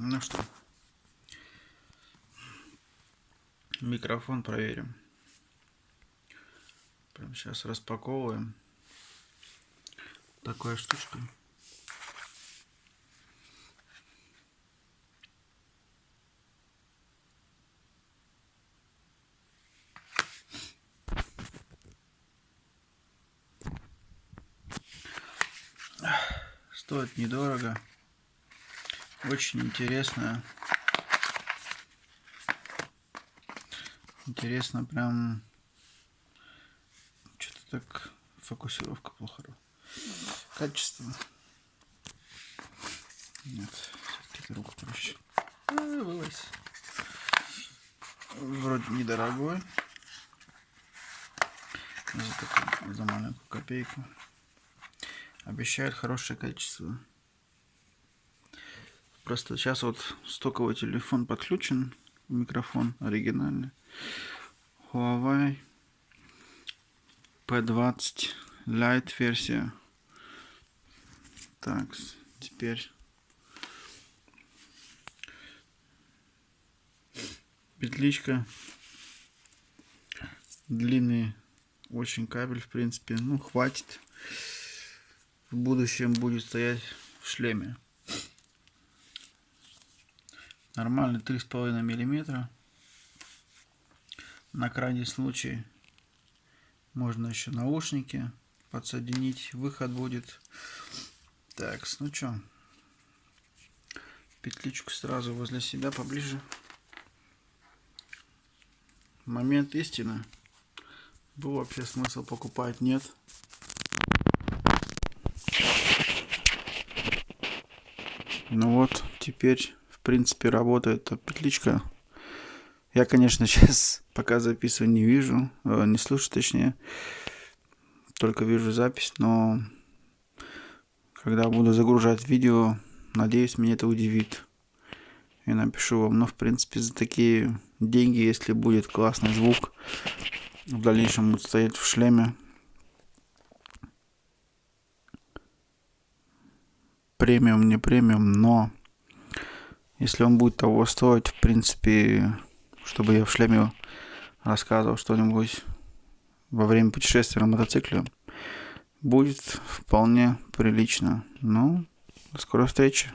Ну что, микрофон проверим. Прям сейчас распаковываем. Такая штучка. Стоит недорого. Очень интересная. Интересно прям... Что-то так фокусировка плохо. Качество. Нет, все-таки руку проще. А. Вроде недорогой. За, такую, за маленькую копейку. Обещает хорошее качество. Просто сейчас вот стоковый телефон подключен, микрофон оригинальный. Huawei P20 Lite версия. Так, теперь петличка. Длинный очень кабель, в принципе. Ну, хватит. В будущем будет стоять в шлеме. Нормальный 3,5 миллиметра. На крайний случай можно еще наушники подсоединить. Выход будет. Так, ну что. Петличку сразу возле себя поближе. Момент истины. Был вообще смысл покупать? Нет. Ну вот, теперь принципе, работает петличка. Я, конечно, сейчас пока записываю не вижу, э, не слышу точнее, только вижу запись, но когда буду загружать видео, надеюсь, меня это удивит. И напишу вам, но в принципе за такие деньги, если будет классный звук, в дальнейшем будет стоять в шлеме, премиум, не премиум, но если он будет того стоить, в принципе, чтобы я в шлеме рассказывал что-нибудь во время путешествия на мотоцикле, будет вполне прилично. Ну, до скорой встречи.